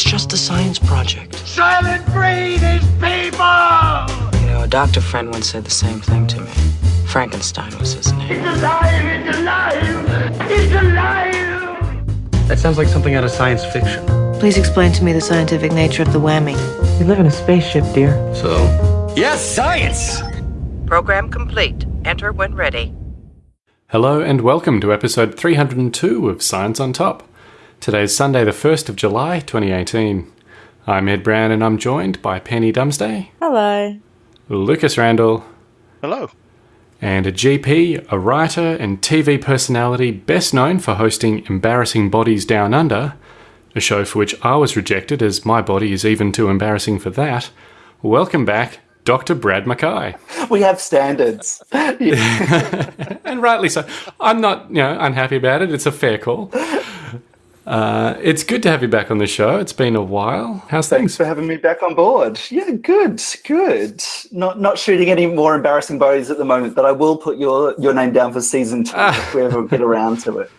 It's just a science project. Soylent Green is people! You know, a doctor friend once said the same thing to me. Frankenstein was his name. It's alive! It's alive! It's alive! That sounds like something out of science fiction. Please explain to me the scientific nature of the whammy. We live in a spaceship, dear. So, Yes, science! Program complete. Enter when ready. Hello and welcome to episode 302 of Science on Top. Today's Sunday, the 1st of July 2018. I'm Ed Brown and I'm joined by Penny Dumsday, Hello. Lucas Randall, Hello. and a GP, a writer, and TV personality best known for hosting Embarrassing Bodies Down Under, a show for which I was rejected as my body is even too embarrassing for that. Welcome back, Dr. Brad McKay. We have standards. and rightly so. I'm not, you know, unhappy about it. It's a fair call. Uh, it's good to have you back on the show. It's been a while. How's Thanks things? for having me back on board. Yeah, good, good. Not not shooting any more embarrassing bodies at the moment, but I will put your your name down for season two if we ever get around to it.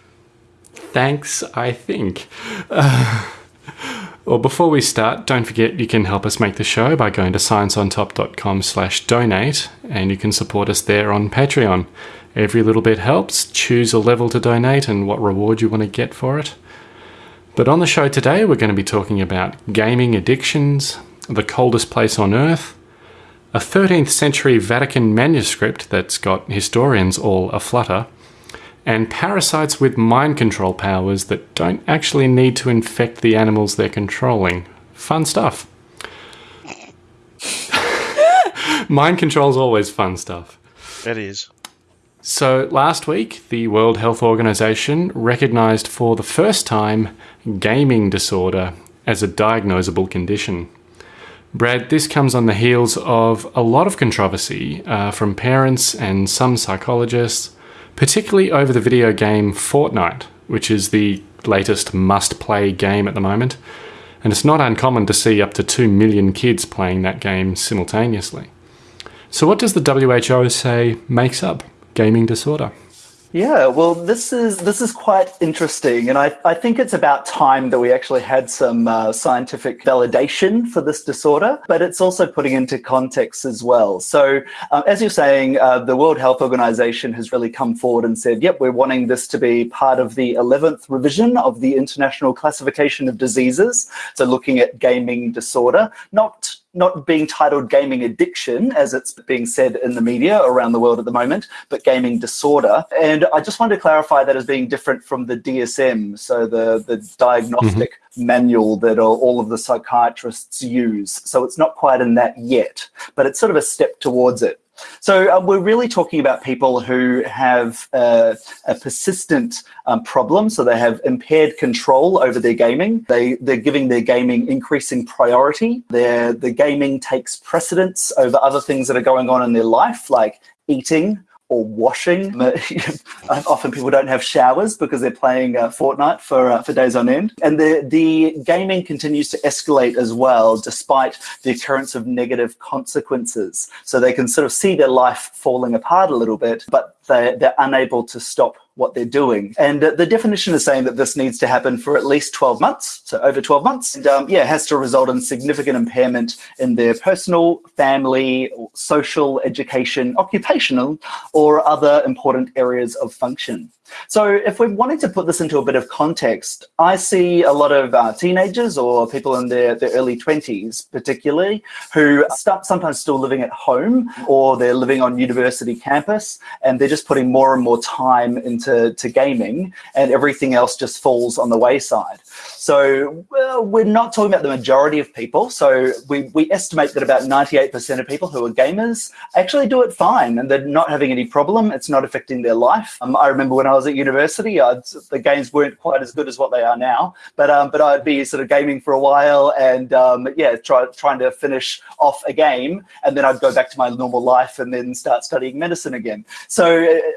Thanks, I think. Uh, well, before we start, don't forget you can help us make the show by going to scienceontop.com slash donate, and you can support us there on Patreon. Every little bit helps. Choose a level to donate and what reward you want to get for it. But on the show today, we're going to be talking about gaming addictions, the coldest place on Earth, a 13th century Vatican manuscript that's got historians all aflutter, and parasites with mind control powers that don't actually need to infect the animals they're controlling. Fun stuff. mind control's always fun stuff. It is. So, last week, the World Health Organization recognized for the first time gaming disorder as a diagnosable condition. Brad, this comes on the heels of a lot of controversy uh, from parents and some psychologists, particularly over the video game Fortnite, which is the latest must play game at the moment. And it's not uncommon to see up to 2 million kids playing that game simultaneously. So, what does the WHO say makes up gaming disorder? Yeah, well, this is this is quite interesting, and I, I think it's about time that we actually had some uh, scientific validation for this disorder, but it's also putting into context as well. So, uh, as you're saying, uh, the World Health Organization has really come forward and said, "Yep, we're wanting this to be part of the 11th revision of the International Classification of Diseases." So, looking at gaming disorder, not not being titled gaming addiction, as it's being said in the media around the world at the moment, but gaming disorder. And I just wanted to clarify that as being different from the DSM, so the, the diagnostic mm-hmm. manual that all of the psychiatrists use. So it's not quite in that yet, but it's sort of a step towards it. So uh, we're really talking about people who have uh, a persistent um, problem. So they have impaired control over their gaming. They they're giving their gaming increasing priority. Their the gaming takes precedence over other things that are going on in their life, like eating, or washing. Often people don't have showers because they're playing uh, Fortnite for uh, for days on end. And the the gaming continues to escalate as well, despite the occurrence of negative consequences. So they can sort of see their life falling apart a little bit, but they they're unable to stop what they're doing. And uh, the definition is saying that this needs to happen for at least 12 months, so over 12 months. And um, yeah, has to result in significant impairment in their personal, family, social, education, occupational, or other important areas of function. So if we're wanting to put this into a bit of context, I see a lot of uh, teenagers or people in their, their early 20s particularly who start sometimes still living at home or they're living on university campus and they're just putting more and more time into to gaming and everything else just falls on the wayside. So well, we're not talking about the majority of people. So we, we estimate that about 98% of people who are gamers actually do it fine and they're not having any problem. It's not affecting their life. Um, I remember when I was at university, I'd, the games weren't quite as good as what they are now, but um, but I'd be sort of gaming for a while and um, yeah, try, trying to finish off a game and then I'd go back to my normal life and then start studying medicine again. So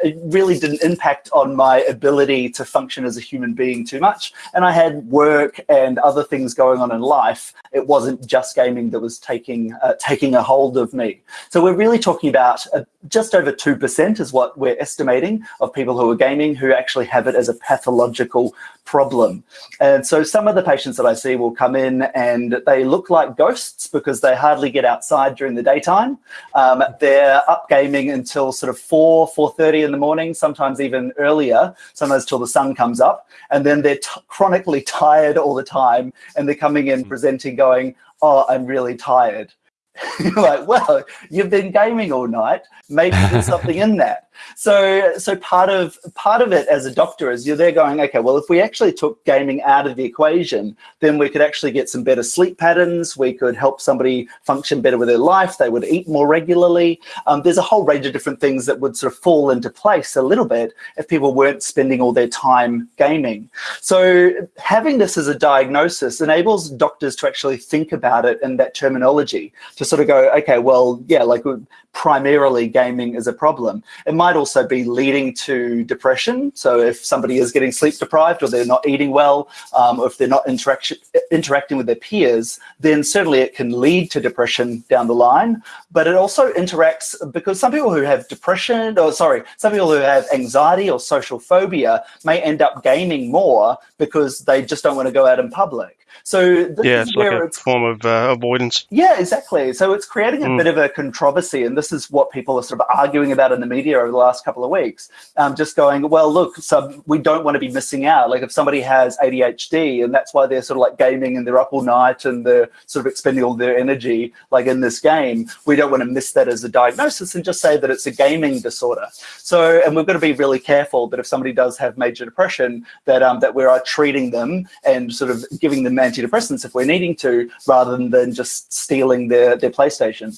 it really didn't impact on my ability to function as a human being too much. And I had work and other things going on in life. It wasn't just gaming that was taking uh, taking a hold of me. So we're really talking about uh, just over two percent is what we're estimating of people who are gaming who actually have it as a pathological problem. And so some of the patients that I see will come in and they look like ghosts because they hardly get outside during the daytime. Um, they're up gaming until sort of 4, 4.30 in the morning, sometimes even earlier, sometimes till the sun comes up. And then they're chronically tired all the time and they're coming in presenting going, oh, I'm really tired. You're like, well, you've been gaming all night. Maybe there's something in that. So, so part of part of it as a doctor is you're there going, okay, well, if we actually took gaming out of the equation, then we could actually get some better sleep patterns. We could help somebody function better with their life. They would eat more regularly. Um, there's a whole range of different things that would sort of fall into place a little bit if people weren't spending all their time gaming. So, having this as a diagnosis enables doctors to actually think about it in that terminology to sort of go, okay, well, yeah, like primarily gaming is a problem. It might also be leading to depression. So if somebody is getting sleep deprived or they're not eating well, um, or if they're not interaction, interacting with their peers, then certainly it can lead to depression down the line. But it also interacts because some people who have depression, or sorry, some people who have anxiety or social phobia may end up gaming more because they just don't want to go out in public. So this yeah, is it's like a it's form of uh, avoidance. yeah, exactly. So it's creating a Mm. bit of a controversy, and this is what people are sort of arguing about in the media over the last couple of weeks. Um, just going, well, look, so we don't want to be missing out. Like if somebody has ADHD, and that's why they're sort of like gaming and they're up all night and they're sort of expending all their energy, like in this game, we don't want to miss that as a diagnosis and just say that it's a gaming disorder. So, and we've got to be really careful that if somebody does have major depression, that um, that we are treating them and sort of giving them antidepressants if we're needing to, rather than just stealing their their PlayStation.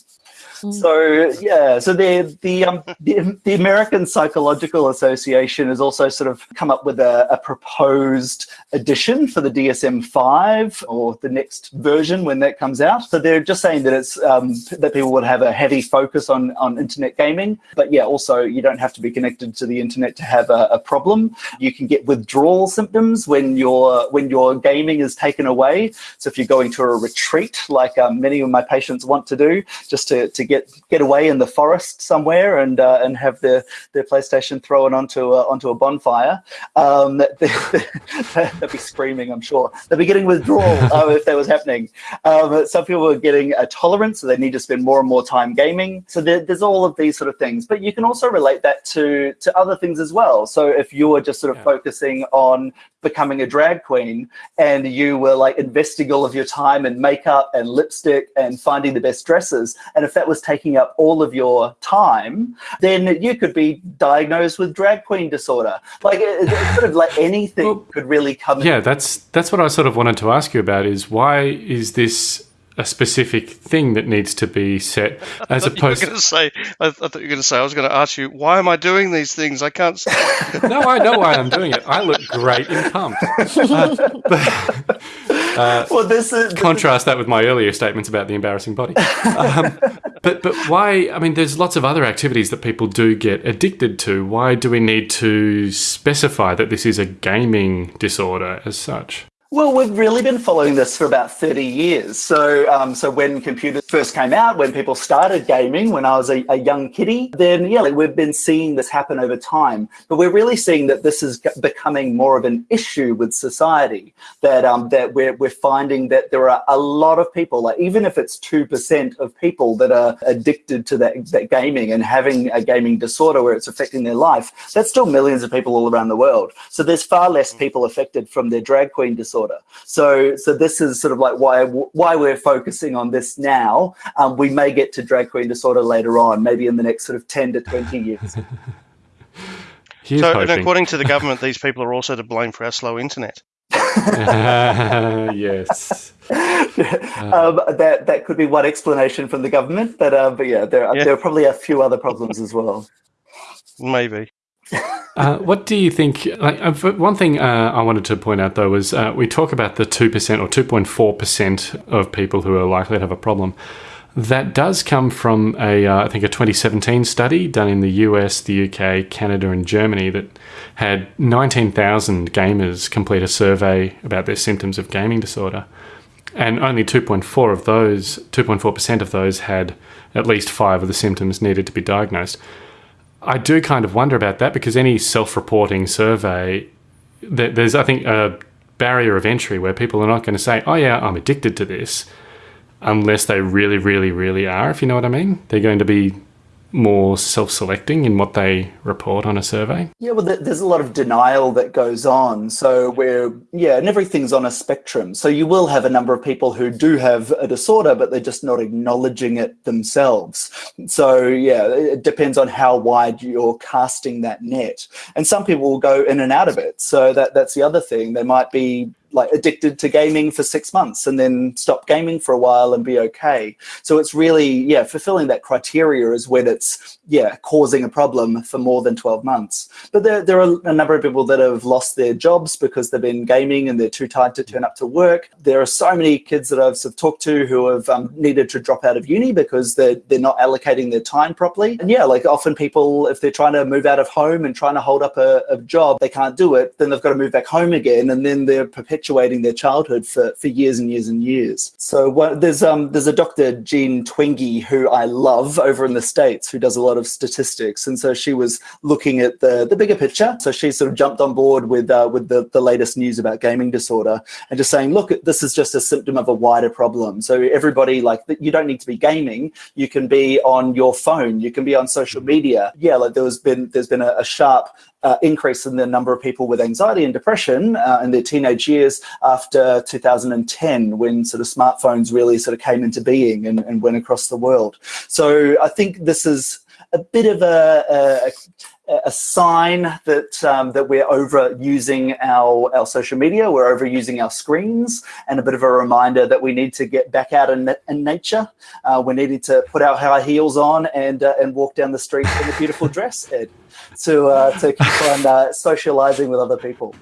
So yeah, so the the, um, the the American Psychological Association has also sort of come up with a, a proposed addition for the DSM five or the next version when that comes out. So they're just saying that it's um, that people would have a heavy focus on on internet gaming, but yeah, also you don't have to be connected to the internet to have a, a problem. You can get withdrawal symptoms when your when your gaming is taken away. So if you're going to a retreat, like um, many of my patients want to do, just to, to get get away in the forest somewhere and uh, and have their their PlayStation thrown onto a, onto a bonfire, um, they, they'd be screaming. I'm sure they'd be getting withdrawal uh, if that was happening. Um, some people are getting a tolerance, so they need to spend more and more time gaming. So there, there's all of these sort of things, but you can also relate that to to other things as well. So if you are just sort of Yeah. focusing on becoming a drag queen and you were like investing all of your time in makeup and lipstick and finding the best dresses and if that was taking up all of your time then you could be diagnosed with drag queen disorder like sort of like anything Well, could really come Yeah, that's that's what I sort of wanted to ask you about. Is why is this a specific thing that needs to be set as You were opposed? going to say, I, I thought you were going to say, I was going to ask you, why am I doing these things? I can't. s- no, I know why I'm doing it. I look great in pump. Uh, but- well this is- contrast that with my earlier statements about the embarrassing body. Um, but but why? I mean, there's lots of other activities that people do get addicted to. Why do we need to specify that this is a gaming disorder as such? Well, we've really been following this for about 30 years. So, um, so when computers first came out, when people started gaming, when I was a, a young kiddie, then yeah, like we've been seeing this happen over time. But we're really seeing that this is becoming more of an issue with society. That um, that we're we're finding that there are a lot of people, like even if it's two percent of people that are addicted to that, that gaming and having a gaming disorder where it's affecting their life, that's still millions of people all around the world. So there's far less people affected from their drag queen disorder. So so this is sort of like why why we're focusing on this now. Um, we may get to drag queen disorder later on, maybe in the next sort of ten to twenty years. So, and according to the government, these people are also to blame for our slow internet. yes. um, that that could be one explanation from the government, but uh, but yeah, there are, Yeah. there are probably a few other problems as well. Maybe. Uh, what do you think? Like, uh, one thing uh, I wanted to point out though was uh, we talk about the two percent or two point four percent of people who are likely to have a problem. That does come from a, uh, I think, a 2017 study done in the US, the UK, Canada, and Germany that had 19,000 gamers complete a survey about their symptoms of gaming disorder, and only 2.4 of those, 2.4 percent of those had at least five of the symptoms needed to be diagnosed. I do kind of wonder about that because any self-reporting survey, there's I think a barrier of entry where people are not going to say, "Oh yeah, I'm addicted to this," unless they really, really, really are. If you know what I mean, they're going to be more self-selecting in what they report on a survey? Yeah, well, there's a lot of denial that goes on. So we're, yeah, and everything's on a spectrum. So you will have a number of people who do have a disorder, but they're just not acknowledging it themselves. So yeah, it depends on how wide you're casting that net. And some people will go in and out of it. So that that's the other thing. They might be like addicted to gaming for six months and then stop gaming for a while and be okay. So it's really, yeah, fulfilling that criteria is when it's, yeah, causing a problem for more than 12 months. But there, there are a number of people that have lost their jobs because they've been gaming and they're too tired to turn up to work. There are so many kids that I've sort of talked to who have um, needed to drop out of uni because they're, they're not allocating their time properly. And yeah, like often people, if they're trying to move out of home and trying to hold up a, a job, they can't do it, then they've got to move back home again. And then they're perpetuating their childhood for, for years and years and years. So what, there's, um, there's a Dr. Jean Twenge who I love over in the States who does a lot of statistics. And so she was looking at the, the bigger picture. So she sort of jumped on board with, uh, with the, the latest news about gaming disorder and just saying, look, this is just a symptom of a wider problem. So everybody like you don't need to be gaming. You can be on your phone. You can be on social media. Yeah, like there was been, there's been a, a sharp uh, increase in the number of people with anxiety and depression uh, in their teenage years after 2010 when sort of smartphones really sort of came into being and, and went across the world. So I think this is a bit of a, a a sign that um, that we're overusing our our social media, we're overusing our screens, and a bit of a reminder that we need to get back out in, in nature. Uh, we needed to put our high heels on and uh, and walk down the street in a beautiful dress, Ed, to uh, to keep on uh, socializing with other people.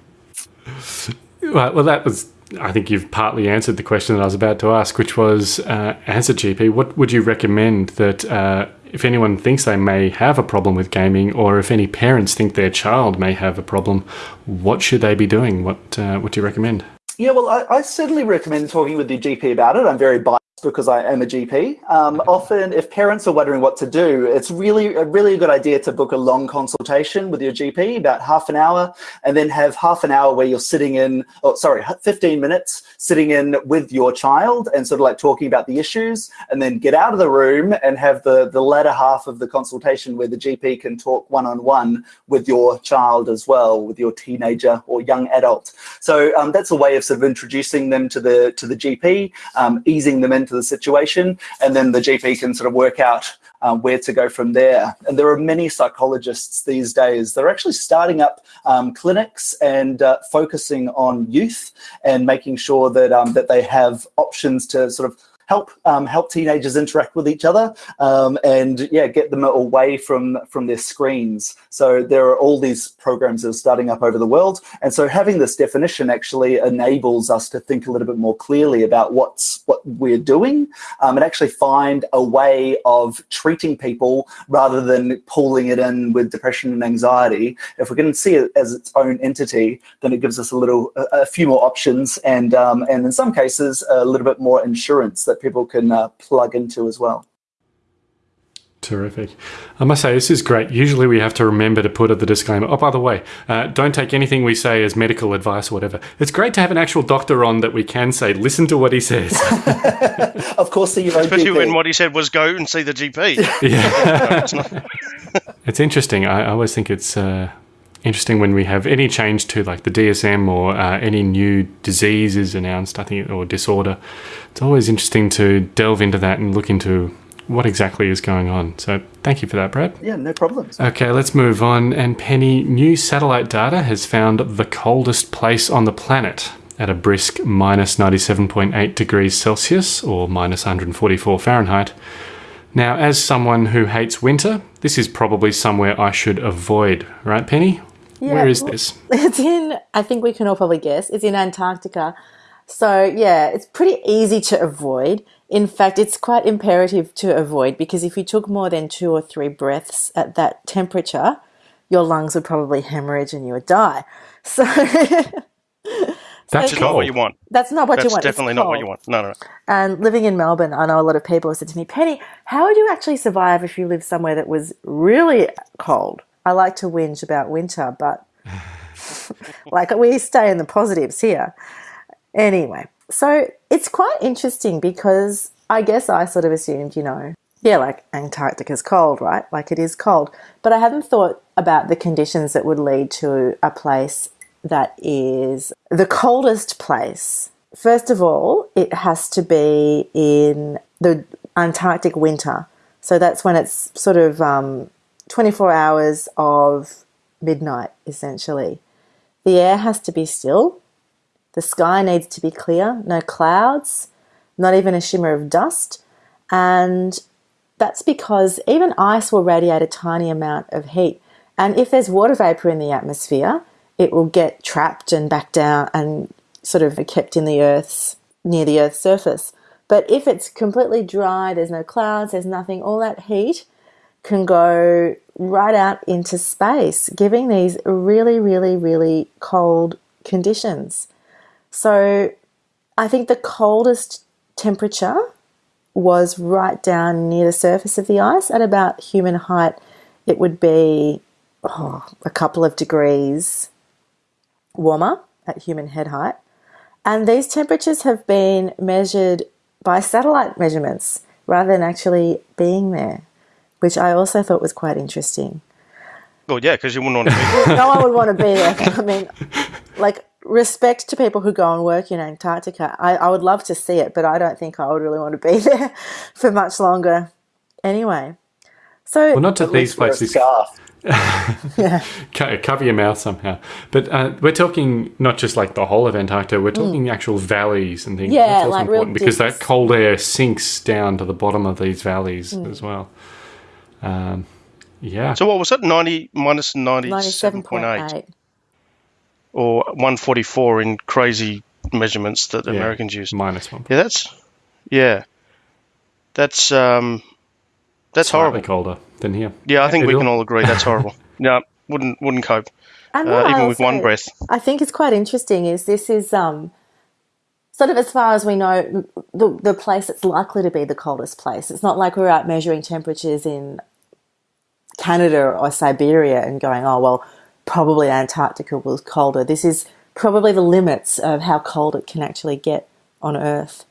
Right. Well, that was. I think you've partly answered the question that I was about to ask, which was, uh, as a GP, what would you recommend that uh, if anyone thinks they may have a problem with gaming, or if any parents think their child may have a problem, what should they be doing? What uh, What do you recommend? Yeah, well, I, I, certainly recommend talking with your GP about it. I'm very biased because I am a GP. Um, often, if parents are wondering what to do, it's really a really good idea to book a long consultation with your GP, about half an hour, and then have half an hour where you're sitting in, oh, sorry, 15 minutes sitting in with your child and sort of like talking about the issues, and then get out of the room and have the, the latter half of the consultation where the GP can talk one-on-one with your child as well, with your teenager or young adult. So um, that's a way of sort of introducing them to the, to the GP, um, easing them into the situation, and then the GP can sort of work out um, where to go from there. And there are many psychologists these days that are actually starting up um, clinics and uh, focusing on youth and making sure that um, that they have options to sort of help um, help teenagers interact with each other um, and yeah get them away from from their screens. So there are all these programs that are starting up over the world and so having this definition actually enables us to think a little bit more clearly about what's what we're doing um, and actually find a way of treating people rather than pulling it in with depression and anxiety. If we can see it as its own entity then it gives us a little a, a few more options and um, and in some cases a little bit more insurance that people can uh, plug into as well. Terrific. I must say, this is great. Usually we have to remember to put at the disclaimer, oh, by the way, uh, don't take anything we say as medical advice or whatever. It's great to have an actual doctor on that we can say, listen to what he says. of course, see your own Especially GP. when what he said was go and see the GP. yeah. it's, it's, interesting. I, I, always think it's uh, interesting when we have any change to like the DSM or uh, any new disease is announced, I think, or disorder. It's always interesting to delve into that and look into what exactly is going on. So thank you for that, Brad. Yeah, no problems. Okay, let's move on. And Penny, new satellite data has found the coldest place on the planet at a brisk minus 97.8 degrees Celsius or minus 144 Fahrenheit. Now, as someone who hates winter, this is probably somewhere I should avoid, right, Penny? Yeah, Where is this? It's in, I think we can all probably guess, it's in Antarctica. So, yeah, it's pretty easy to avoid. In fact, it's quite imperative to avoid because if you took more than two or three breaths at that temperature, your lungs would probably hemorrhage and you would die. So, That's Which not cold. what you want. That's not what That's you want. It's definitely not what you want. No, no. no. And living in Melbourne, I know a lot of people have said to me, Penny, how would you actually survive if you lived somewhere that was really cold? I like to whinge about winter, but like we stay in the positives here. Anyway, so it's quite interesting because I guess I sort of assumed, you know, yeah, like Antarctica's cold, right? Like it is cold. But I hadn't thought about the conditions that would lead to a place that is the coldest place. First of all, it has to be in the Antarctic winter. So that's when it's sort of um, 24 hours of midnight, essentially. The air has to be still. The sky needs to be clear, no clouds, not even a shimmer of dust. And that's because even ice will radiate a tiny amount of heat. And if there's water vapor in the atmosphere, it will get trapped and back down and sort of kept in the Earth's near the Earth's surface. But if it's completely dry, there's no clouds, there's nothing, all that heat can go right out into space, giving these really, really, really cold conditions. So I think the coldest temperature was right down near the surface of the ice at about human height. It would be oh, a couple of degrees warmer at human head height. And these temperatures have been measured by satellite measurements rather than actually being there, which I also thought was quite interesting. Well, yeah, because you wouldn't want to be. no one would want to be there. I mean, like, respect to people who go and work in Antarctica. I, I would love to see it, but I don't think I would really want to be there for much longer anyway. So, Well, not to At these least a places. scarf. Co- cover your mouth somehow. But uh, we're talking not just like the whole of Antarctica. We're talking actual valleys and things. Mm. Yeah, That's also like real important because that cold air sinks down to the bottom of these valleys Mm. as well. Um, yeah. So what was that? 90 minus 97.8 97.8. or 144 in crazy measurements that Yeah, Americans use. minus one. Yeah, that's yeah. That's um that's Slightly horrible. colder than here. Yeah, I think we Bill? can all agree that's horrible. yeah, wouldn't wouldn't cope. And Uh, what I even with one breath. I think it's quite interesting is this is um, sort of as far as we know the, the place that's likely to be the coldest place. It's not like we're out measuring temperatures in Canada or Siberia and going, oh, well, probably Antarctica was colder. This is probably the limits of how cold it can actually get on Earth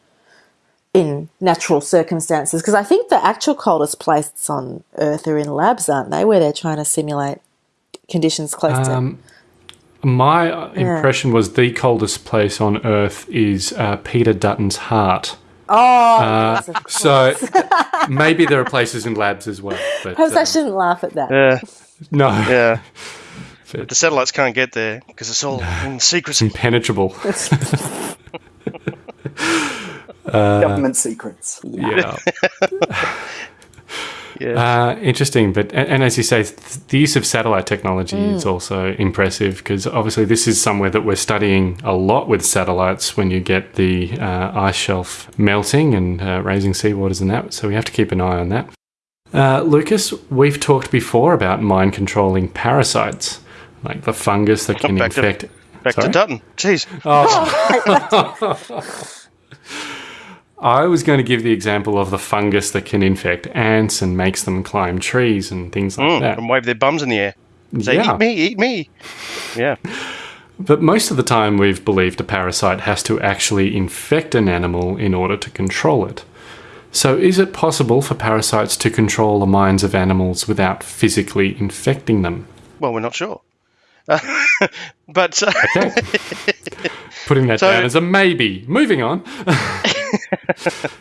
in natural circumstances. Because I think the actual coldest places on Earth are in labs, aren't they? Where they're trying to simulate conditions close to. Um, my uh, impression was the coldest place on Earth is uh, Peter Dutton's heart. Oh, Uh, yes, so maybe there are places in labs as well. But, Perhaps I um, shouldn't laugh at that. Yeah, no, yeah. But- the satellites can't get there because it's all in secrecy. impenetrable. Government secrets. yeah. Yeah. Uh, interesting, but and, and as you say, the use of satellite technology Mm. is also impressive because obviously this is somewhere that we're studying a lot with satellites. When you get the uh, ice shelf melting and uh, raising seawaters and that, so we have to keep an eye on that. Uh, Lucas, we've talked before about mind controlling parasites, like the fungus that can Back to- infect. Back Sorry? to Dutton. Jeez. I was going to give the example of the fungus that can infect ants and makes them climb trees and things like Mm, that. and wave their bums in the air. Say, Yeah. eat me, eat me. Yeah. But most of the time, we've believed a parasite has to actually infect an animal in order to control it. So, is it possible for parasites to control the minds of animals without physically infecting them? Well, we're not sure. but uh, Okay. Putting that So- down as a maybe. Moving on.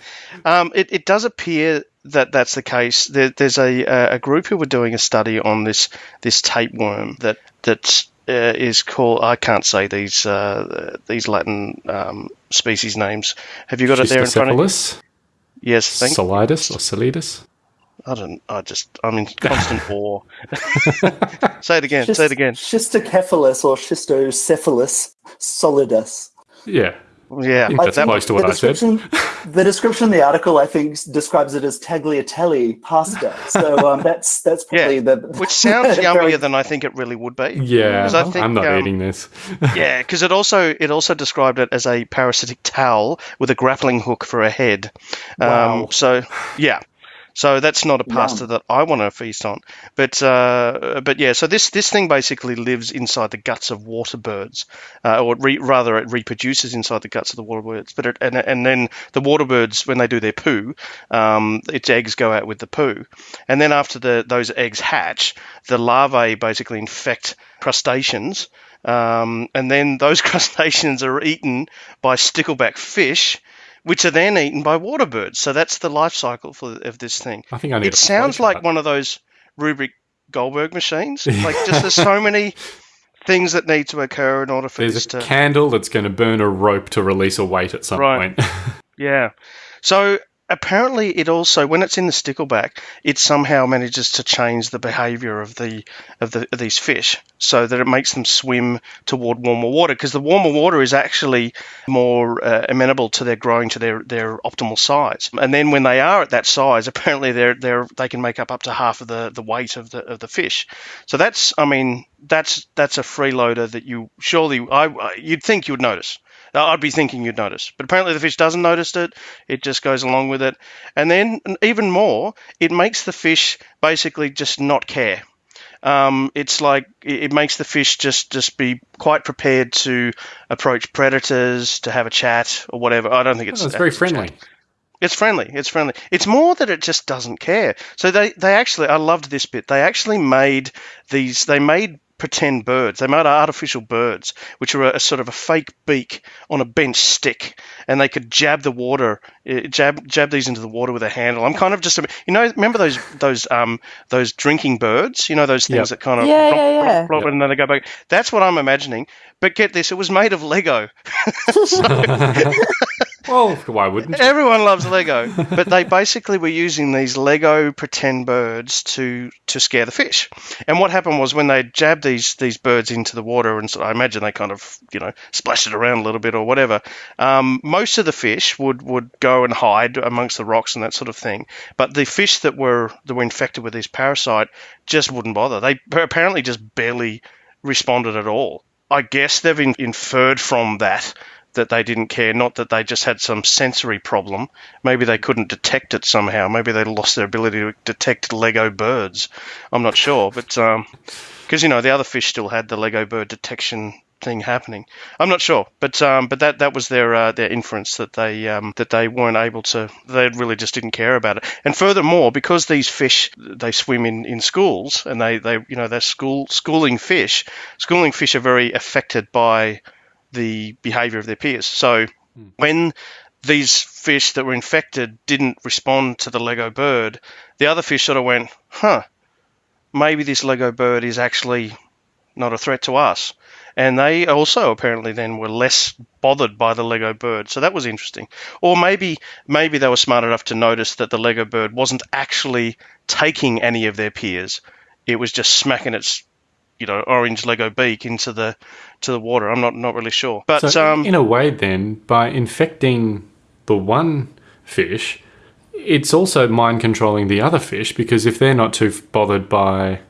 Um, it, it does appear that that's the case. There, there's a a group who were doing a study on this this tapeworm that that uh, is called I can't say these uh, these Latin um, species names. Have you got it there in front of you? Yes, thank solidus, or solidus. I don't. I just. I'm in constant awe. say it again. say it again. Schistocephalus or schistocephalus solidus. Yeah, Yeah, I that's close to what the I said. description- The description in the article, I think, describes it as tagliatelle pasta. So um, that's that's probably Yeah, the which sounds very- yummier than I think it really would be. Yeah, 'Cause I think, I'm not um, eating this. Yeah, because it also it also described it as a parasitic towel with a grappling hook for a head. Wow. Um, so yeah, so that's not a pasta that I want to feast on. But uh, but yeah, so this this thing basically lives inside the guts of water birds, uh, or re- rather, it reproduces inside the guts of the water birds. But it, and and then the water birds when they do their poo, um, its eggs go out with the poo, and then after the those eggs hatch, the larvae basically infect crustaceans. Um, and then those crustaceans are eaten by stickleback fish, which are then eaten by water birds. So that's the life cycle for, of this thing. I think I need It sounds like chart. one of those Rube Goldberg machines. Like just there's so many things that need to occur in order for There's this a to candle that's going to burn a rope to release a weight at some Right. point. Yeah. So apparently, it also when it's in the stickleback, it somehow manages to change the behaviour of the of the of these fish, so that it makes them swim toward warmer water. Because the warmer water is actually more uh, amenable to their growing to their their optimal size. And then when they are at that size, apparently they're they're they can make up up to half of the the weight of the of the fish. So that's I mean that's that's a freeloader that you surely I I- you'd think you would notice. I'd be thinking you'd notice, but apparently the fish doesn't notice it. It just goes along with it, and then even more, it makes the fish basically just not care. Um, it's like it makes the fish just just be quite prepared to approach predators, to have a chat or whatever. I don't think it's Oh, it's very friendly. it's friendly. It's friendly. It's more that it just doesn't care. So they, they actually, I loved this bit. They actually made these, they made pretend birds. They made artificial birds, which were a, a sort of a fake beak on a bench stick, and they could jab the water, uh, jab jab these into the water with a handle. I'm kind of just, you know, remember those those um those drinking birds? You know those things Yep. that kind of Yeah, romp, yeah, yeah. romp, romp, and then they go back. That's what I'm imagining. But get this, it was made of Lego. well, why wouldn't you? Everyone loves Lego, but they basically were using these Lego pretend birds to to scare the fish. And what happened was when they jabbed these these birds into the water, and so I imagine they kind of you know splashed it around a little bit or whatever. Um, most of the fish would would go and hide amongst the rocks and that sort of thing. But the fish that were that were infected with this parasite just wouldn't bother. They apparently just barely responded at all. I guess they've in, inferred from that that they didn't care, not that they just had some sensory problem. Maybe they couldn't detect it somehow. Maybe they lost their ability to detect Lego birds. I'm not sure, but because you know the other fish still had the Lego bird detection thing happening. I'm not sure, but um, but that that was their uh, their inference that they um, that they weren't able to. They really just didn't care about it. And furthermore, because these fish they swim in, in schools and they, they you know they're school schooling fish. Schooling fish are very affected by the behavior of their peers. So hmm. when these fish that were infected didn't respond to the Lego bird, the other fish sort of went, huh, maybe this Lego bird is actually not a threat to us. And they also apparently then were less bothered by the Lego bird. So that was interesting. Or maybe maybe they were smart enough to notice that the Lego bird wasn't actually taking any of their peers. It was just smacking its you know orange Lego beak into the to the water. I'm not not really sure. But So, um in a way, then, by infecting the one fish, it's also mind controlling the other fish because if they're not too bothered by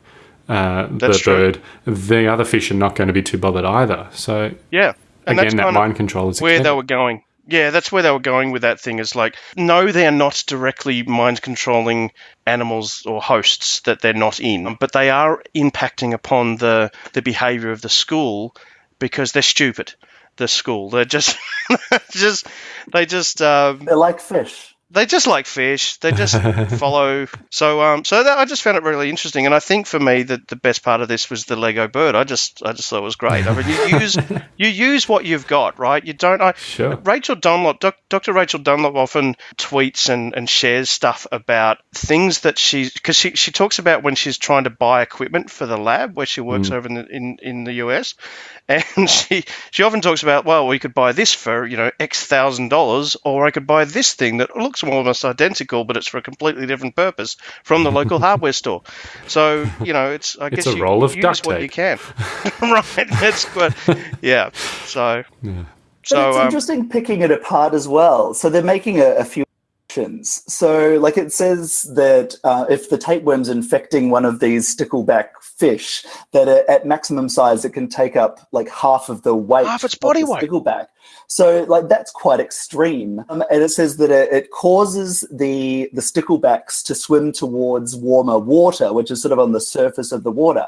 uh, the true. bird, the other fish are not going to be too bothered either. So, yeah. And again, that mind control is where they were going. Yeah, that's where they were going with that thing. Is like, no, they're not directly mind controlling animals or hosts that they're not in, but they are impacting upon the the behavior of the school because they're stupid. The school, they're just, just, they just, um, They're like fish. They just like fish. They just follow. So, um, so that, I just found it really interesting, and I think for me that the best part of this was the Lego bird. I just, I just thought it was great. I mean, you use, you use what you've got, right? You don't. I, Sure. Rachel Dunlop, doc, Dr. Rachel Dunlop, often tweets and, and shares stuff about things that she, because she, she talks about when she's trying to buy equipment for the lab where she works over in the, in, in the US, and she she often talks about, well, we could buy this for you know X thousand dollars, or I could buy this thing that looks almost identical, but it's for a completely different purpose from the local hardware store. So you know, it's I It's guess a you roll of use duct what you can, right? That's good. Yeah. So But So it's um, interesting picking it apart as well. So they're making a, a few options. So, like it says that uh, if the tapeworm's infecting one of these stickleback fish, that a- at maximum size it can take up like half of the weight Half its of body the weight. stickleback. So, like that's quite extreme. Um, and it says that it, it causes the the sticklebacks to swim towards warmer water, which is sort of on the surface of the water.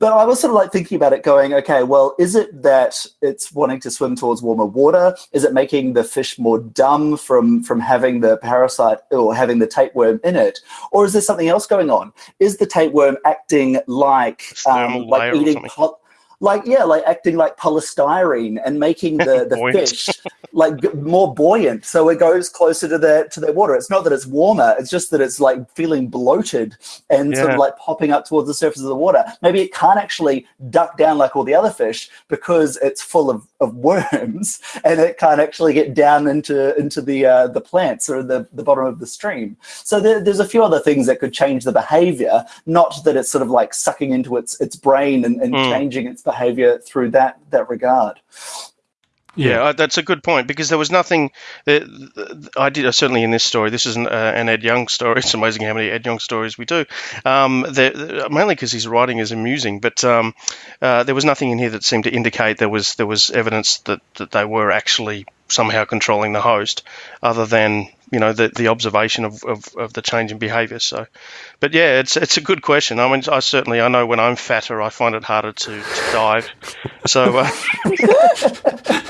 But I was sort of like thinking about it, going, okay, well, is it that it's wanting to swim towards warmer water? Is it making the fish more dumb from from having the parasite or having the tapeworm in it, or is there something else going on? Is the tapeworm acting like um, like eating something. Like yeah, like acting like polystyrene and making the, the fish like more buoyant, so it goes closer to the to the water. It's not that it's warmer; it's just that it's like feeling bloated and sort of like popping up towards the surface of the water. Maybe it can't actually duck down like all the other fish because it's full of, of worms, and it can't actually get down into into the uh, the plants or the the bottom of the stream. So there, there's a few other things that could change the behavior. Not that it's sort of like sucking into its its brain and, and Mm. changing its behavior through that that regard. Yeah, uh, that's a good point because there was nothing. That, I did uh, certainly in this story. This is an, uh, an Ed Yong story. It's amazing how many Ed Yong stories we do. Um, there- there- mainly because his writing is amusing, but um, uh, there was nothing in here that seemed to indicate there was there was evidence that, that they were actually somehow controlling the host, other than you know the the observation of, of, of the change in behaviour. So, but yeah, it's it's a good question. I mean, I certainly I know when I'm fatter, I find it harder to, to dive. So. Uh,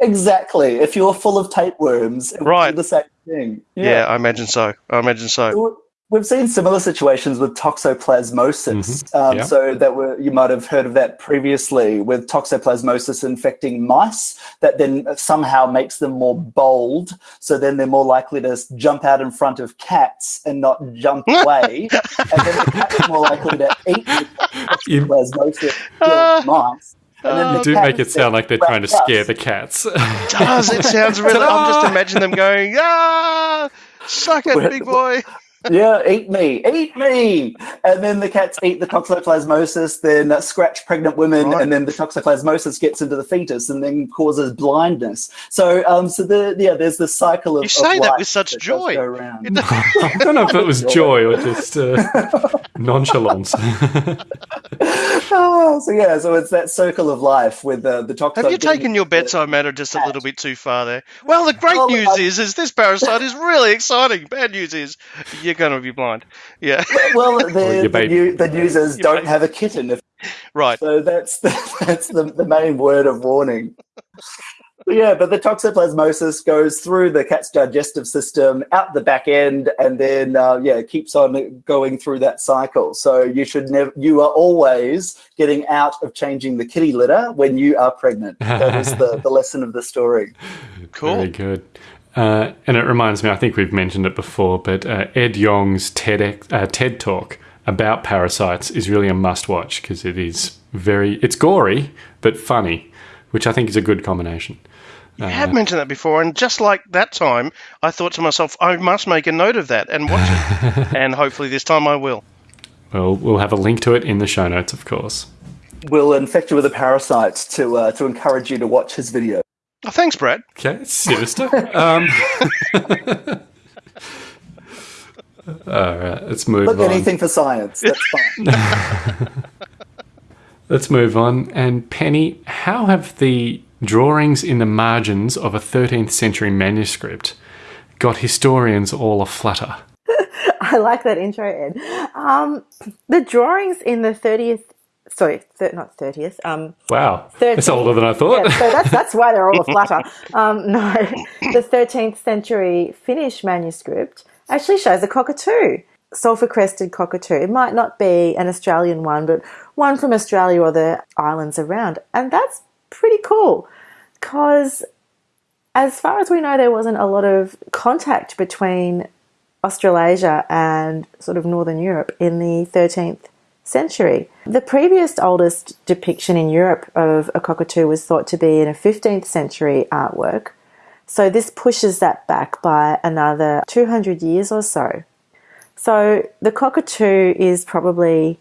Exactly. If you're full of tapeworms, it would Right. the same thing. Yeah. I imagine so. I imagine so. We've seen similar situations with toxoplasmosis. Mhm. Um, Yeah. So that were, you might have heard of that previously with toxoplasmosis infecting mice that then somehow makes them more bold. So then they're more likely to jump out in front of cats and not jump away. and then the cats are more likely to eat the You- toxoplasmosis killed mice. And You do make it sound like they're trying to wrap up. scare the cats. does. It sounds really. I'm just imagining them going, ah, suck it, big boy. yeah, eat me, eat me. And then the cats eat the toxoplasmosis, then uh, scratch pregnant women, and then the toxoplasmosis gets into the fetus and then causes blindness. So, um, so the yeah, there's this cycle of You say of that with such does joy. go around. I don't know if it was joy or just uh, nonchalance. Oh, so yeah, so it's that circle of life with uh, the toxo. Have you taken your bedside manner just a little bit too far there? Well, the great Oh, news I- is, is this parasite is really exciting. Bad news is, you're going to be blind. Yeah, Well, the, your the, new, the news is don't have a kitten. If, right. So that's the, that's the, the main word of warning. But yeah, but the toxoplasmosis goes through the cat's digestive system, out the back end, and then uh, yeah, it keeps on going through that cycle. So you should never, you are always getting out of changing the kitty litter when you are pregnant. That is the, the lesson of the story. Cool. Very good. Uh, and it reminds me, I think we've mentioned it before, but uh, Ed Yong's TED, uh, TED talk about parasites is really a must watch because it is very, it's gory, but funny, which I think is a good combination. You have mentioned that before, and just like that time, I thought to myself, I must make a note of that and watch it. and hopefully this time I will. Well, we'll have a link to it in the show notes, of course. We'll infect you with a parasite to uh, to encourage you to watch his video. Oh, thanks, Brad. Okay, sinister. um, all right, let's move Look, on. anything for science. That's fine. Let's move on. And Penny, how have the drawings in the margins of a 13th century manuscript got historians all aflutter? I like that intro, Ed. Um, the drawings in the 30th, sorry, thir- not 30th, um, Wow, Thirteen. it's older than I thought. Yeah, so that's that's why they're all aflutter. Um, no, the 13th century Finnish manuscript actually shows a cockatoo, sulfur crested cockatoo. It might not be an Australian one, but one from Australia or the islands around, and that's pretty cool because. As far as we know, there wasn't a lot of contact between Australasia and sort of Northern Europe in the 13th century. The previous oldest depiction in Europe of a cockatoo was thought to be in a 15th century artwork. So this pushes that back by another 200 years or so. So the cockatoo is probably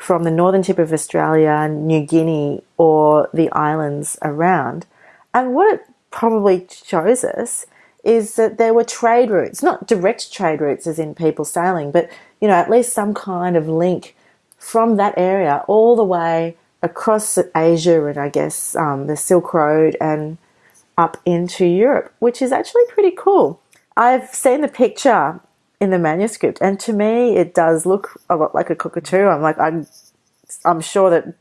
from the northern tip of Australia, New Guinea, or the islands around. And what it probably shows us is that there were trade routes, not direct trade routes as in people sailing, but you know, at least some kind of link from that area all the way across Asia and I guess um, the Silk Road and up into Europe, which is actually pretty cool. I've seen the picture in the manuscript, and to me, it does look a lot like a cockatoo. I'm like, I'm, I'm sure that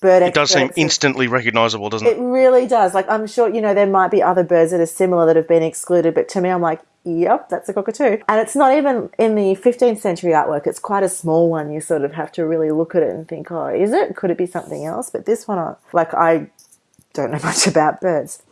bird. It does seem instantly recognizable, doesn't It it? really does. Like, I'm sure you know there might be other birds that are similar that have been excluded, but to me, I'm like, yep, that's a cockatoo. And it's not even in the 15th century artwork. It's quite a small one. You sort of have to really look at it and think, oh, is it? Could it be something else? But this one, I- like, I don't know much about birds.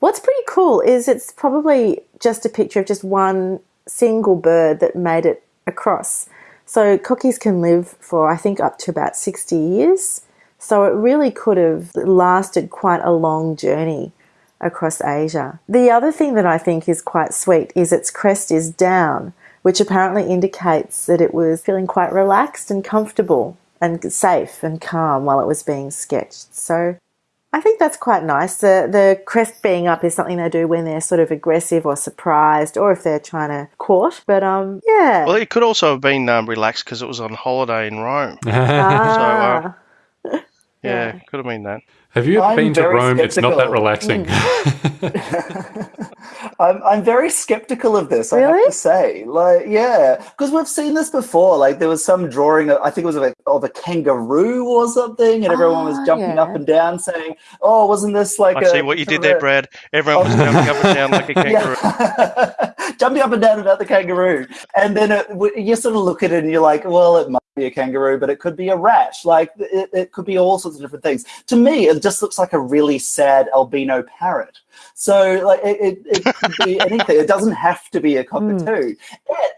What's pretty cool is it's probably just a picture of just one single bird that made it across. So cockies can live for I think up to about 60 years. So it really could have lasted quite a long journey across Asia. The other thing that I think is quite sweet is its crest is down, which apparently indicates that it was feeling quite relaxed and comfortable and safe and calm while it was being sketched. So I think that's quite nice. The the crest being up is something they do when they're sort of aggressive or surprised, or if they're trying to court. But um, yeah. Well, it could also have been um, relaxed because it was on holiday in Rome. Ah. Yeah, could have been that. Have you ever I'm been to very Rome? It's not that skeptical. relaxing. I'm, I'm very skeptical of this. I have Really? to say, like, yeah, because we've seen this before. Like, there was some drawing. I think it was of a, of a kangaroo or something, and everyone was Ah, jumping yeah. up and down, saying, "Oh, wasn't this like?" I a see what you did there, Brad. Everyone was jumping up and down like a kangaroo. Yeah. jumping up and down about the kangaroo, and then it, you sort of look at it and you're like, "Well, it might be a kangaroo, but it could be a rat. Like, it, it could be all sorts of different things." To me, it just looks like a really sad albino parrot. So, like, it, it, it could be anything. It doesn't have to be a cockatoo.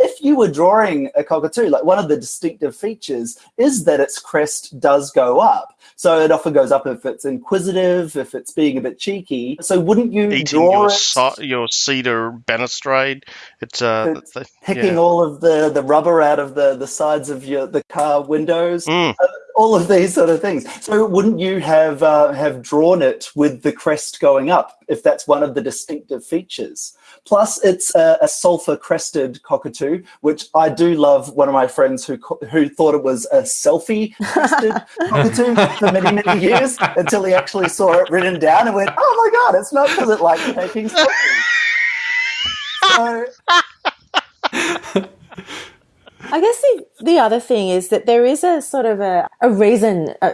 If you were drawing a cockatoo, like one of the distinctive features is that its crest does go up. So it often goes up if it's inquisitive, if it's being a bit cheeky. So wouldn't you Eating draw your it, ci- your cedar balustrade. It's uh, It's th- picking yeah. all of the, the rubber out of the, the sides of your the car windows? Mm. Uh, all of these sort of things. So wouldn't you have uh, have drawn it with the crest going up if that's one of the distinctive features? Plus, it's a, a sulfur crested cockatoo, which I do love. One of my friends who who thought it was a selfie crested cockatoo for many many years until he actually saw it written down and went, "Oh my god, it's not because it likes taking selfies." So I guess the, the other thing is that there is a sort of a, a reason, uh,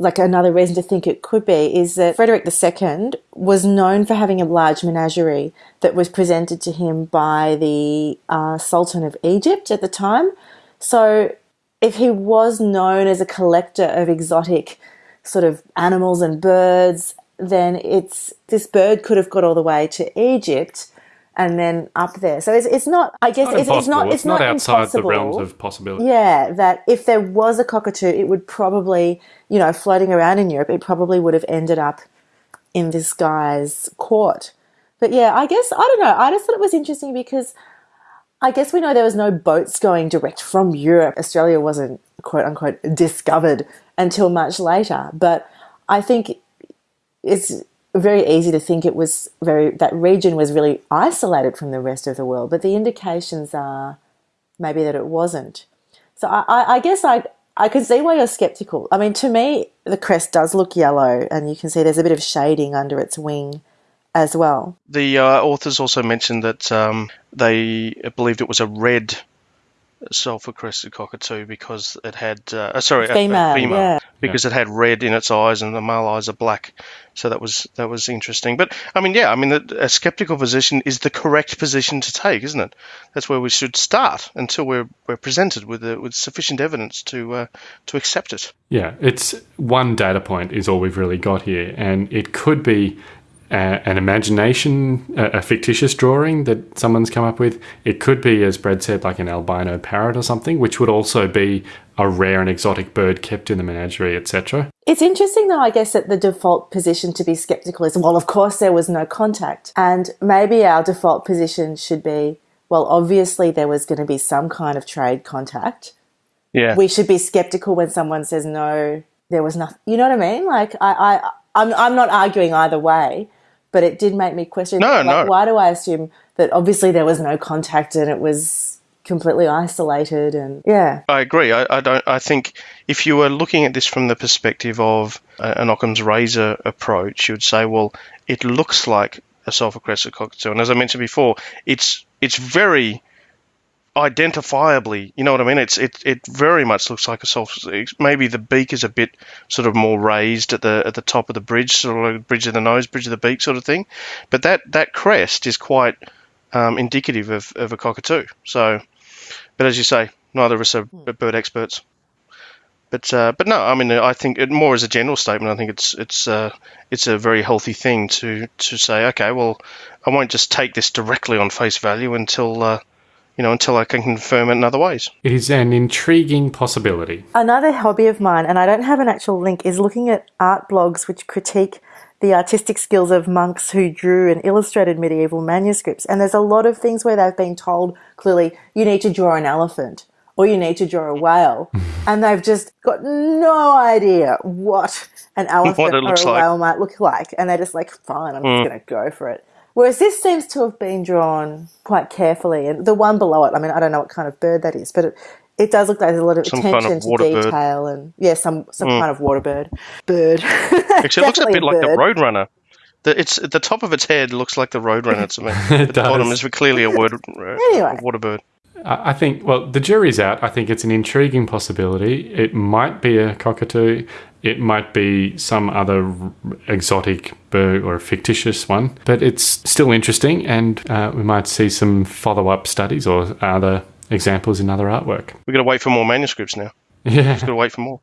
like another reason to think it could be, is that Frederick II was known for having a large menagerie that was presented to him by the uh, Sultan of Egypt at the time. So if he was known as a collector of exotic sort of animals and birds, then it's this bird could have got all the way to Egypt and then up there. So it's, it's not. I guess Not it's, it's not. impossible. It's not, outside the realms impossible. of possibility. Yeah, that if there was a cockatoo, it would probably, you know, floating around in Europe, it probably would have ended up in this guy's court. But yeah, I guess I don't know. I just thought it was interesting because I guess we know there was no boats going direct from Europe. Australia wasn't quote unquote discovered until much later. But I think it's very easy to think it was very that region was really isolated from the rest of the world. But the indications are maybe that it wasn't. So I, I, I guess I I can see why you're skeptical. I mean, to me, the crest does look yellow, and you can see there's a bit of shading under its wing as well. The uh, authors also mentioned that um, they believed it was a red sulfur crested cockatoo because it had uh, uh, sorry a- a Female, female. yeah. because it had red in its eyes and the male eyes are black. So that was that was interesting. But i mean yeah i mean the, a skeptical position is the correct position to take isn't it? That's where we should start until we're we're presented with uh, with sufficient evidence to uh, to accept it. Yeah, it's one data point is all we've really got here, and it could be a, an imagination, a, a fictitious drawing that someone's come up with. It could be, as Brad said, like an albino parrot or something, which would also be a rare and exotic bird kept in the menagerie, etc. It's interesting, though, I guess, that the default position to be skeptical is well, of course, there was no contact. And maybe our default position should be well, obviously, there was going to be some kind of trade contact. yeah We should be skeptical when someone says no, there was nothing. You know what I mean? Like, I, I, I'm I'm not arguing either way, but it did make me question. No, like, no. Why do I assume that obviously there was no contact and it was completely isolated and yeah. I agree. I, I don't. I think if you were looking at this from the perspective of an Occam's razor approach, you would say, well, it looks like a sulfur-crested cockatoo, and as I mentioned before, it's it's very identifiably. You know what I mean? It's it it very much looks like a sulfur. Maybe the beak is a bit sort of more raised at the at the top of the bridge, sort of bridge of the nose, bridge of the beak, sort of thing. But that that crest is quite um, indicative of, of a cockatoo. So, but as you say, neither of us are bird experts. But uh, but no, I mean, I think it more as a general statement. I think it's it's uh, it's a very healthy thing to to say, okay, well, I won't just take this directly on face value until uh, you know until I can confirm it in other ways. It is an intriguing possibility. Another hobby of mine, and I don't have an actual link, is looking at art blogs which critique the artistic skills of monks who drew and illustrated medieval manuscripts. And there's a lot of things where they've been told clearly, you need to draw an elephant or you need to draw a whale. and they've just got no idea what an elephant What or a like. whale might look like. And they're just like, fine, I'm Mm. just going to go for it. Whereas this seems to have been drawn quite carefully. And the one below it, I mean, I don't know what kind of bird that is, but it, it does look like there's a lot of Some kind of attention to water bird. detail and, yeah, some, some Mm. kind of water bird. Bird. Actually, it looks a Definitely bit like the bird. Roadrunner. The, it's the top of its head looks like the Roadrunner to me. It the bottom is clearly a word, uh, Anyway. a water bird. I I think, well, the jury's out. I think it's an intriguing possibility. It might be a cockatoo. It might be some other exotic bird or a fictitious one, but it's still interesting, and uh, we might see some follow up studies or other examples in other artwork. We've got to wait for more manuscripts now. Yeah. Just got to wait for more.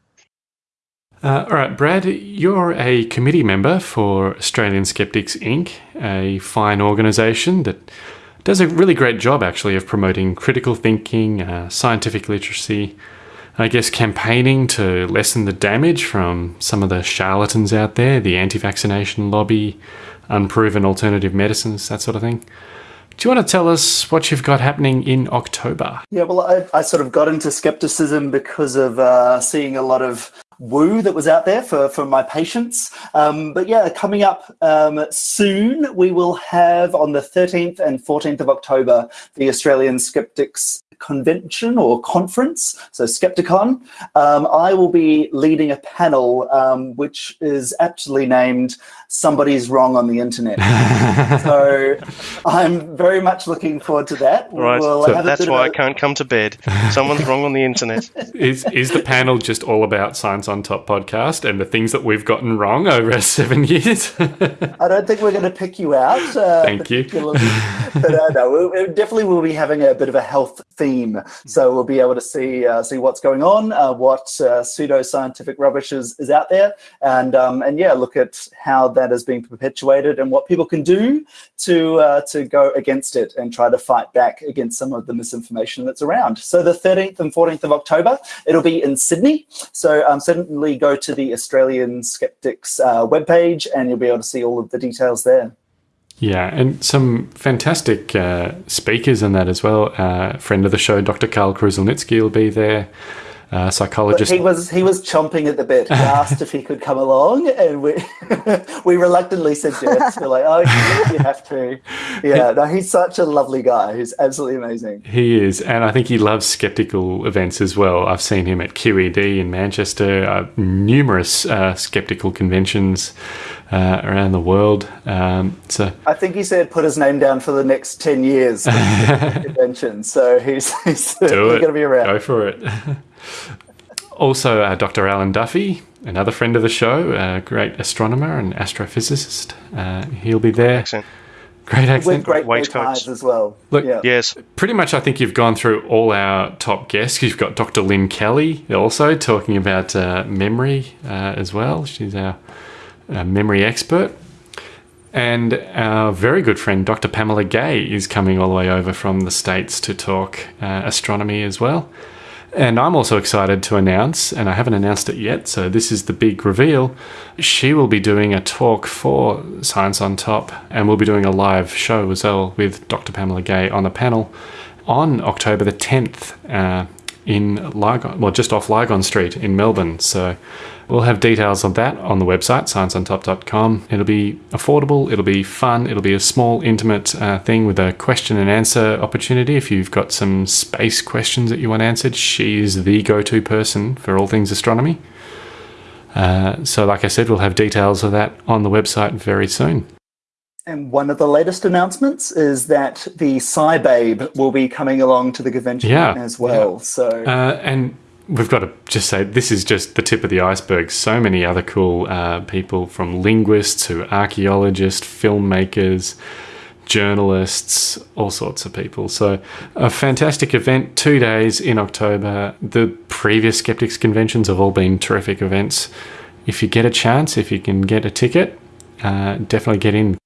Uh, all right, Brad, you're a committee member for Australian Skeptics Inc., a fine organisation that does a really great job, actually, of promoting critical thinking, uh, scientific literacy, I guess campaigning to lessen the damage from some of the charlatans out there, the anti vaccination lobby, unproven alternative medicines, that sort of thing. Do you want to tell us what you've got happening in October? Yeah, well, I, I sort of got into skepticism because of uh, seeing a lot of woo that was out there for, for my patients. Um, but yeah, coming up um, soon, we will have on the 13th and 14th of October the Australian Skeptics Convention or conference, so Skepticon. Um, I will be leading a panel um, which is actually named Somebody's Wrong on the Internet. so I'm very much looking forward to that. Right. We'll So that's bit of why a- I can't come to bed. Someone's wrong on the internet. Is is the panel just all about Science on Top podcast and the things that we've gotten wrong over seven years? I don't think we're going to pick you out. Uh, Thank you. particularly. but uh, no, we, we definitely will be having a bit of a health theme. So we'll be able to see uh, see what's going on, uh, what uh, pseudo scientific rubbish is, is out there, and um, and yeah, look at how that is being perpetuated and what people can do to uh, to go against it and try to fight back against some of the misinformation that's around. So the 13th and 14th of October, it'll be in Sydney. So um, certainly go to the Australian Skeptics uh, webpage and you'll be able to see all of the details there. Yeah, and some fantastic uh, speakers in that as well. Uh, friend of the show, Dr. Karl Kruszelnicki will be there. Uh, But psychologist. he was he was chomping at the bit. He asked if he could come along, and we we reluctantly said yes. We're like, oh, you, have to. Yeah, no, he's such a lovely guy. He's absolutely amazing. He is, and I think he loves skeptical events as well. I've seen him at QED in Manchester, uh, numerous uh, skeptical conventions uh, around the world. Um, so I think he said put his name down for the next ten years convention. So he's he's going to be around. Go for it. Also, uh, Dr. Alan Duffy, another friend of the show, a great astronomer and astrophysicist. Uh, he'll be there. Accent. Great With accent. great bow Waistcoats. as well. Look, yeah. Yes. Pretty much, I think you've gone through all our top guests. You've got Dr. Lynn Kelly also talking about uh, memory uh, as well. She's our, uh memory expert. And our very good friend, Dr. Pamela Gay, is coming all the way over from the States to talk uh, astronomy as well. And I'm also excited to announce, and I haven't announced it yet, so this is the big reveal. She will be doing a talk for Science on Top, and we'll be doing a live show as well with Dr. Pamela Gay on the panel on October the 10th uh, in Lygon, well, just off Lygon Street in Melbourne. So we'll have details of that on the website, scienceontop.com. It'll be affordable, it'll be fun, it'll be a small, intimate uh, thing with a question and answer opportunity. If you've got some space questions that you want answered, she's the go to person for all things astronomy. Uh, so, like I said, we'll have details of that on the website very soon. And one of the latest announcements is that the SciBabe will be coming along to the convention Yeah, as well. yeah. So Uh, and we've got to just say this is just the tip of the iceberg. So many other cool uh, people from linguists to archaeologists, filmmakers, journalists, all sorts of people. So, a fantastic event, two days in October. The previous Skeptics conventions have all been terrific events. If you get a chance, if you can get a ticket, uh, definitely get in.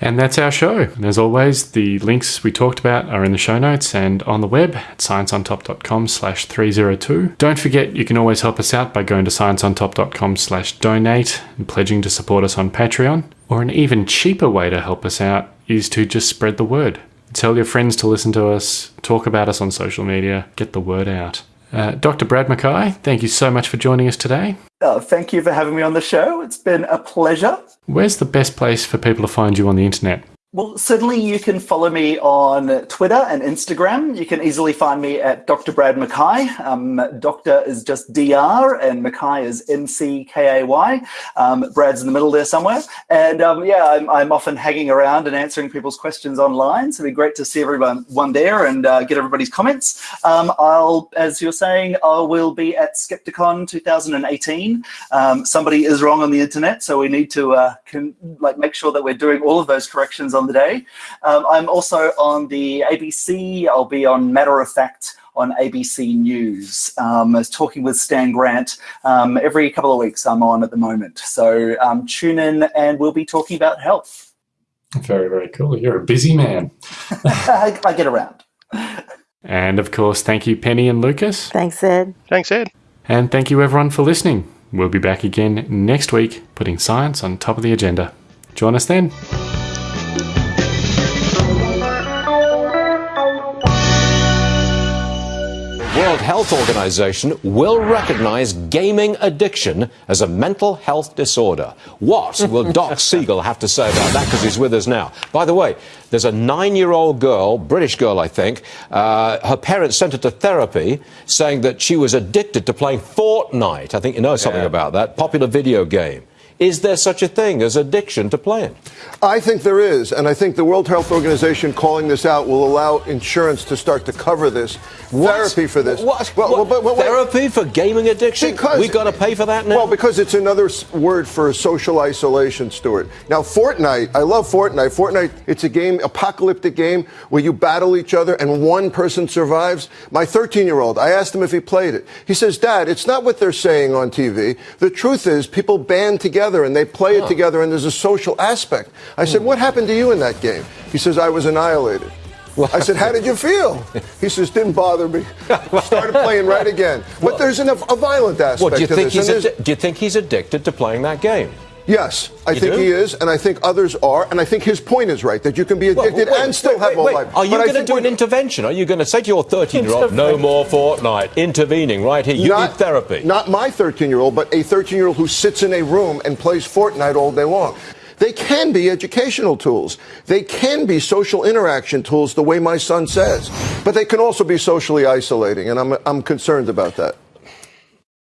And that's our show. And as always, the links we talked about are in the show notes and on the web at scienceontop.com slash 302. Don't forget you can always help us out by going to scienceontop.com slash donate and pledging to support us on Patreon. Or an even cheaper way to help us out is to just spread the word. Tell your friends to listen to us, talk about us on social media, get the word out. Uh, Dr. Brad McKay, thank you so much for joining us today. uh, thank you for having me on the show. It's been a pleasure. Where's the best place for people to find you on the internet? Well, certainly you can follow me on Twitter and Instagram. You can easily find me at Dr. Brad McKay. Um, Doctor is just DR and McKay is M C K A Y. Um, Brad's in the middle there somewhere. And um, yeah, I'm, I'm often hanging around and answering people's questions online. So it'd be great to see everyone one there and uh, get everybody's comments. Um, I'll, as you're saying, I will be at Skepticon 2018. Um, somebody is wrong on the internet, so we need to uh, can, like make sure that we're doing all of those corrections on the day. Um, I'm also on the ABC. I'll be on Matter of Fact on ABC News. Um, I was talking with Stan Grant um, every couple of weeks. I'm on at the moment, so um, tune in, and we'll be talking about health. Very, very cool. You're a busy man. I, I get around. And of course, thank you, Penny and Lucas. Thanks, Ed. Thanks, Ed. And thank you, everyone, for listening. We'll be back again next week, putting science on top of the agenda. Join us then. World Health Organization will recognize gaming addiction as a mental health disorder. What will Doc Siegel have to say about that? Because he's with us now. By the way, there's a nine year old girl, British girl, I think. Uh, her parents sent her to therapy saying that she was addicted to playing Fortnite. I think you know something about that. Popular video game. Is there such a thing as addiction to playing? I think there is, and I think the World Health Organization calling this out will allow insurance to start to cover this. Therapy for this. What? Well, What? but- but wait. Therapy for gaming addiction? Because we got to pay for that now? Well, because it's another word for social isolation, Stuart. Now, Fortnite, I love Fortnite. Fortnite, it's a game, apocalyptic game where you battle each other and one person survives. My 13 year old, I asked him if he played it. He says, Dad, it's not what they're saying on TV. The truth is, people band together and they play it together and there's a social aspect. I said, hmm. What happened to you in that game? He says, I was annihilated. I said, How did you feel? He says, Didn't bother me. Started playing right again. But there's an, a violent aspect Well, do you to think this. he's do you think he's addicted to playing that game? Yes, I You think do? he is, and I think others are, and I think his point is right that you can be Well, addicted wait, and still wait, have wait, all wait. life. Are you going to do an intervention? Are you going to say to your 13 year old, no more Fortnite, intervening right here? You not, need therapy. Not my 13 year old, but a 13 year old who sits in a room and plays Fortnite all day long. They can be educational tools. They can be social interaction tools, the way my son says. But they can also be socially isolating, and I'm, I'm concerned about that.